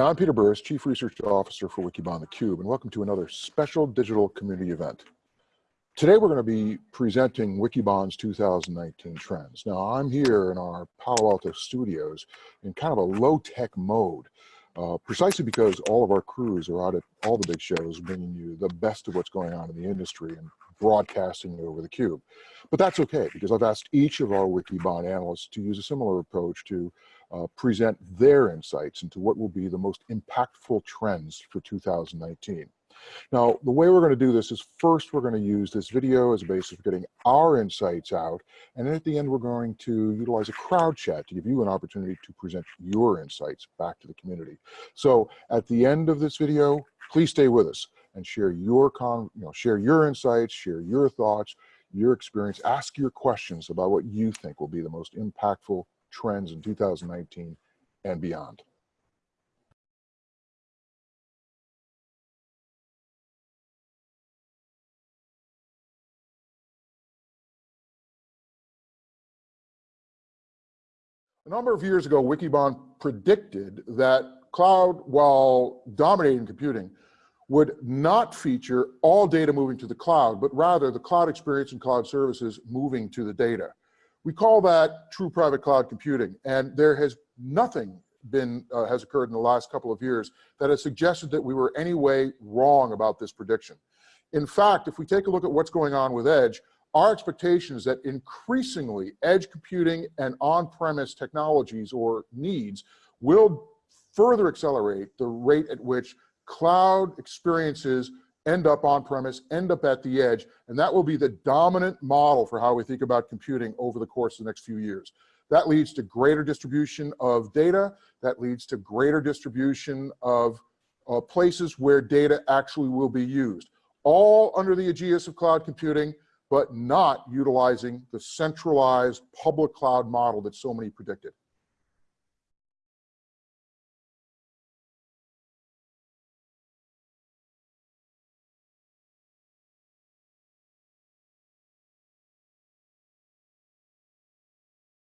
I'm Peter Burris, Chief Research Officer for Wikibon theCUBE, and welcome to another special digital community event. Today we're going to be presenting Wikibon's 2019 trends. Now I'm here in our Palo Alto studios in kind of a low-tech mode, uh, precisely because all of our crews are out at all the big shows bringing you the best of what's going on in the industry and broadcasting it over theCUBE. But that's okay, because I've asked each of our Wikibon analysts to use a similar approach to uh, present their insights into what will be the most impactful trends for 2019. Now, the way we're going to do this is first we're going to use this video as a basis for getting our insights out, and then at the end we're going to utilize a crowd chat to give you an opportunity to present your insights back to the community. So at the end of this video, please stay with us and share your con, you know, share your insights, share your thoughts, your experience, ask your questions about what you think will be the most impactful trends in 2019 and beyond. A number of years ago, Wikibon predicted that cloud, while dominating computing, would not feature all data moving to the cloud, but rather the cloud experience and cloud services moving to the data. We call that true private cloud computing, and there has nothing been uh, has occurred in the last couple of years that has suggested that we were any way wrong about this prediction. In fact, if we take a look at what's going on with Edge, our expectation is that increasingly edge computing and on-premise technologies or needs will further accelerate the rate at which cloud experiences end up on premise, end up at the edge, and that will be the dominant model for how we think about computing over the course of the next few years. That leads to greater distribution of data, that leads to greater distribution of uh, places where data actually will be used. All under the aegis of cloud computing, but not utilizing the centralized public cloud model that so many predicted.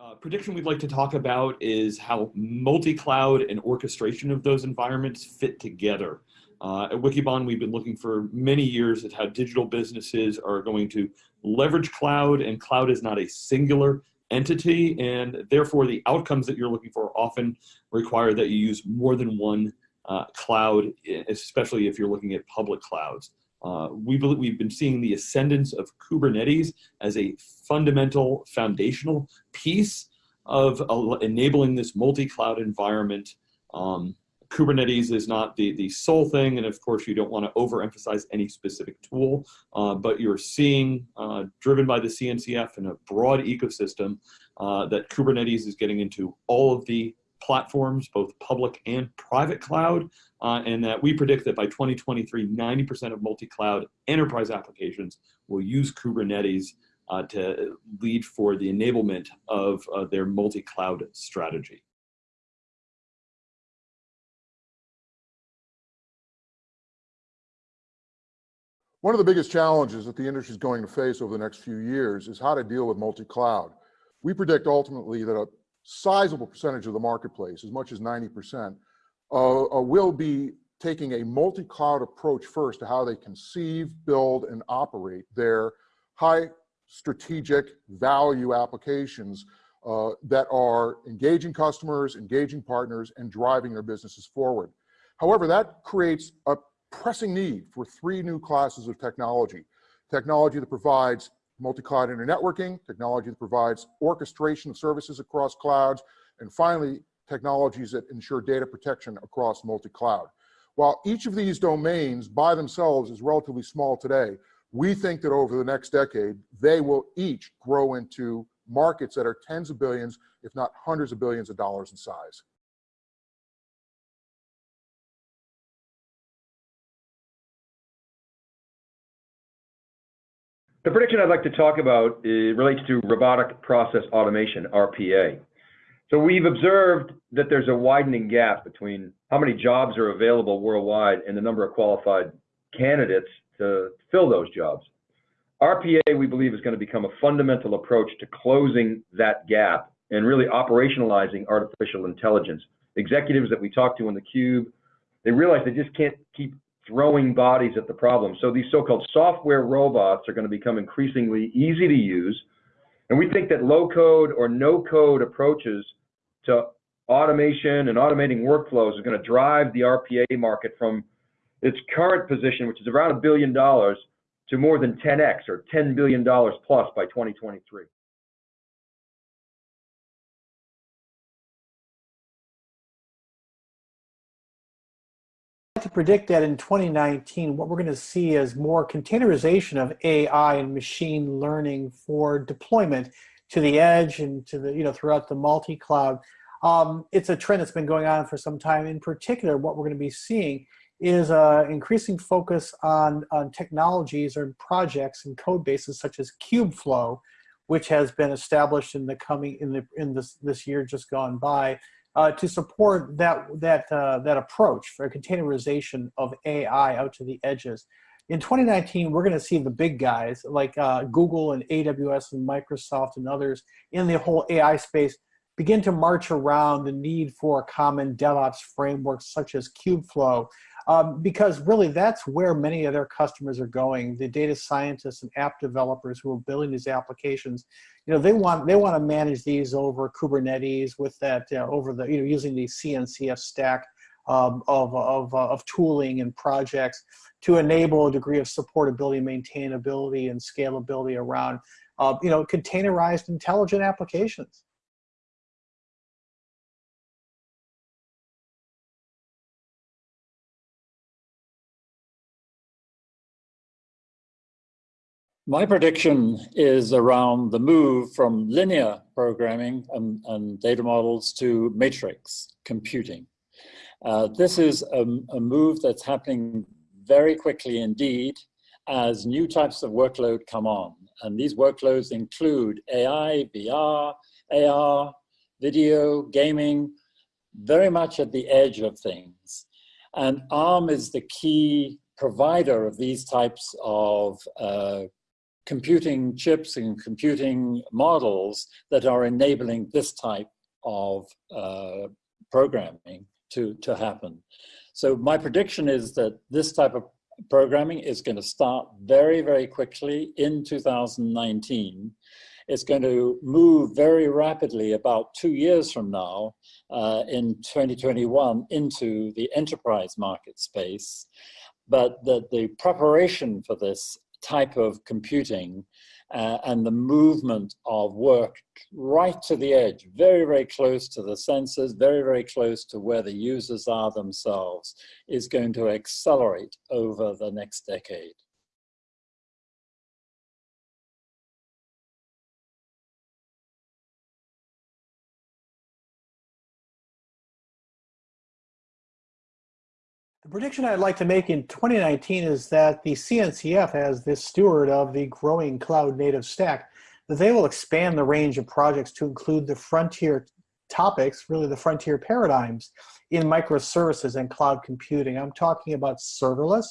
Uh, prediction we'd like to talk about is how multi-cloud and orchestration of those environments fit together. Uh, at Wikibon, we've been looking for many years at how digital businesses are going to leverage cloud, and cloud is not a singular entity, and therefore the outcomes that you're looking for often require that you use more than one uh, cloud, especially if you're looking at public clouds. Uh, we believe we've been seeing the ascendance of Kubernetes as a fundamental foundational piece of enabling this multi-cloud environment. Um, Kubernetes is not the, the sole thing, and of course you don't want to overemphasize any specific tool, uh, but you're seeing, uh, driven by the CNCF and a broad ecosystem, uh, that Kubernetes is getting into all of the platforms, both public and private cloud, uh, and that we predict that by 2023, 90% of multi-cloud enterprise applications will use Kubernetes uh, to lead for the enablement of uh, their multi-cloud strategy. One of the biggest challenges that the industry is going to face over the next few years is how to deal with multi-cloud. We predict ultimately that a sizable percentage of the marketplace, as much as 90%, uh, uh, will be taking a multi-cloud approach first to how they conceive, build, and operate their high strategic value applications uh, that are engaging customers, engaging partners, and driving their businesses forward. However, that creates a pressing need for three new classes of technology. Technology that provides multi-cloud internetworking, technology that provides orchestration of services across clouds, and finally, technologies that ensure data protection across multi-cloud. While each of these domains by themselves is relatively small today, we think that over the next decade, they will each grow into markets that are tens of billions, if not hundreds of billions of dollars in size. The prediction I'd like to talk about eh, relates to robotic process automation, RPA. So we've observed that there's a widening gap between how many jobs are available worldwide and the number of qualified candidates to fill those jobs. RPA, we believe, is going to become a fundamental approach to closing that gap and really operationalizing artificial intelligence executives that we talk to in the cube, they realize they just can't keep throwing bodies at the problem. So these so-called software robots are going to become increasingly easy to use. And we think that low code or no code approaches to automation and automating workflows is going to drive the RPA market from its current position, which is around a billion dollars, to more than 10x or $10 billion plus by 2023. to predict that in 2019, what we're going to see is more containerization of AI and machine learning for deployment to the edge and to the, you know, throughout the multi-cloud. Um, it's a trend that's been going on for some time. In particular, what we're going to be seeing is an increasing focus on, on technologies or projects and code bases such as Kubeflow, which has been established in the coming in the in this this year just gone by, uh, to support that that uh, that approach for containerization of AI out to the edges. In 2019, we're going to see the big guys like uh, Google and AWS and Microsoft and others in the whole AI space begin to march around the need for a common DevOps framework such as Kubeflow, um, because really that's where many of their customers are going. The data scientists and app developers who are building these applications, you know, they want they want to manage these over Kubernetes with that uh, over the you know using the CNCF stack um, of of uh, of tooling and projects to enable a degree of supportability, maintainability, and scalability around uh, you know containerized intelligent applications. My prediction is around the move from linear programming and, and data models to matrix computing. Uh, this is a, a, move that's happening very quickly indeed as new types of workload come on. And these workloads include AI, VR, AR, video, gaming, very much at the edge of things. And ARM is the key provider of these types of uh, computing chips and computing models that are enabling this type of uh, programming to, to happen. So my prediction is that this type of programming is going to start very, very quickly in 2019. It's going to move very rapidly about two years from now uh, in 2021 into the enterprise market space. But that the preparation for this type of computing uh, and the movement of work right to the edge, very, very close to the sensors, very, very close to where the users are themselves, is going to accelerate over the next decade. The prediction I'd like to make in 2019 is that the CNCF, as this steward of the growing cloud native stack, that they will expand the range of projects to include the frontier topics, really the frontier paradigms in microservices and cloud computing. I'm talking about serverless.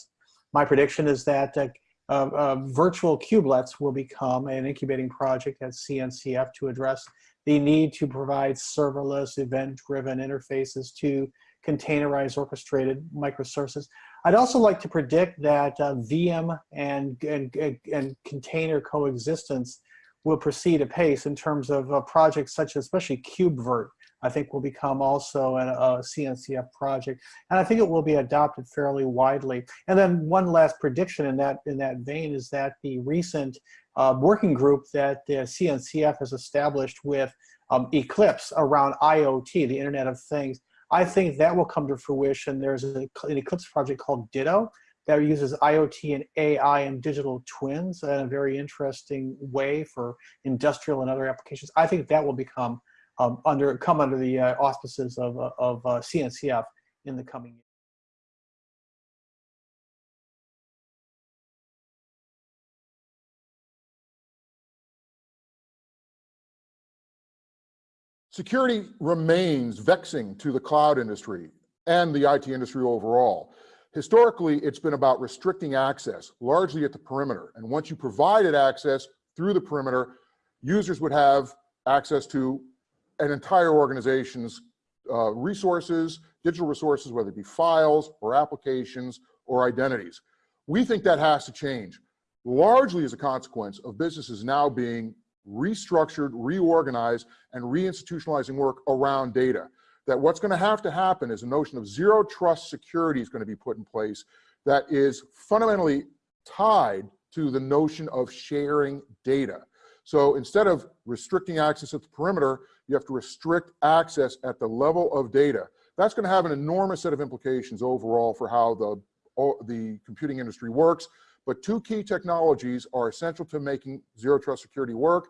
My prediction is that uh, uh, uh, virtual kubelets will become an incubating project at CNCF to address the need to provide serverless event-driven interfaces to containerized orchestrated microservices. I'd also like to predict that uh, VM and, and, and container coexistence will proceed apace in terms of uh, projects such as especially KubeVirt, I think will become also a, a, CNCF project. And I think it will be adopted fairly widely. And then one last prediction in that, in that vein is that the recent uh, working group that the CNCF has established with um, Eclipse around IoT, the Internet of Things, I think that will come to fruition. There's a, an Eclipse project called Ditto that uses IoT and AI and digital twins in a very interesting way for industrial and other applications. I think that will become um, under come under the uh, auspices of, uh, of uh, CNCF in the coming years. Security remains vexing to the cloud industry and the IT industry overall. Historically, it's been about restricting access, largely at the perimeter. And once you provided access through the perimeter, users would have access to an entire organization's uh, resources, digital resources, whether it be files or applications or identities. We think that has to change, largely as a consequence of businesses now being restructured, reorganized, and reinstitutionalizing work around data. That what's going to have to happen is a notion of zero trust security is going to be put in place that is fundamentally tied to the notion of sharing data. So instead of restricting access at the perimeter, you have to restrict access at the level of data. That's going to have an enormous set of implications overall for how the, the computing industry works. But two key technologies are essential to making zero trust security work.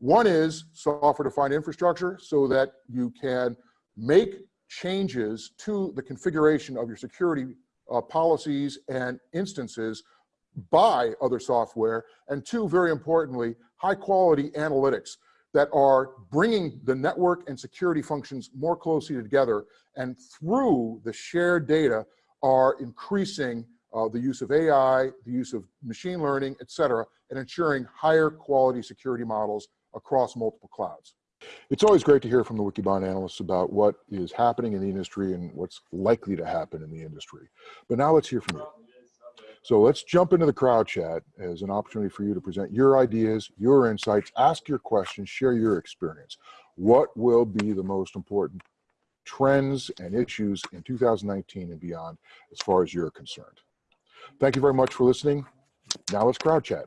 One is software-defined infrastructure so that you can make changes to the configuration of your security uh, policies and instances by other software. And two, very importantly, high quality analytics that are bringing the network and security functions more closely together and through the shared data are increasing uh, the use of AI, the use of machine learning, et cetera, and ensuring higher quality security models across multiple clouds. It's always great to hear from the Wikibon analysts about what is happening in the industry and what's likely to happen in the industry. But now let's hear from you. So let's jump into the crowd chat as an opportunity for you to present your ideas, your insights, ask your questions, share your experience. What will be the most important trends and issues in 2019 and beyond as far as you're concerned? Thank you very much for listening. Now let's crowd chat.